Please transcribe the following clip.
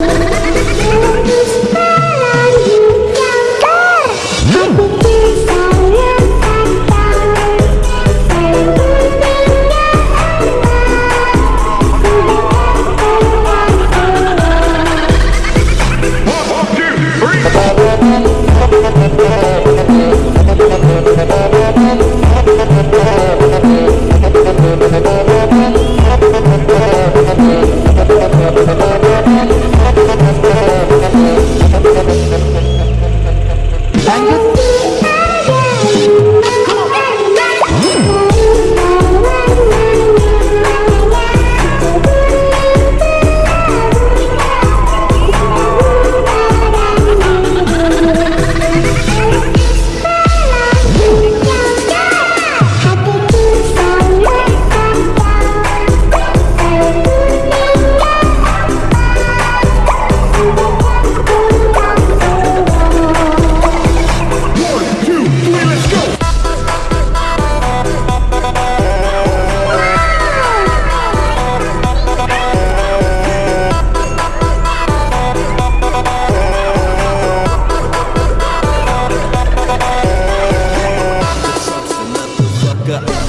you Yeah.